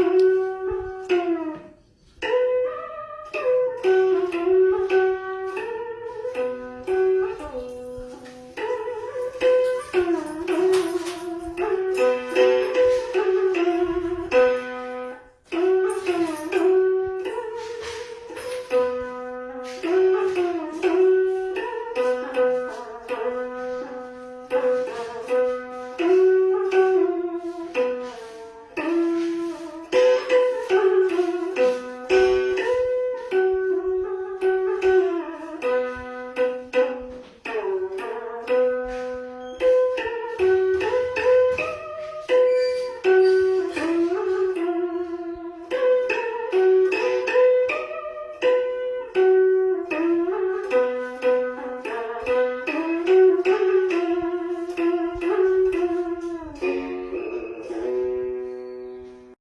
Mm-hmm.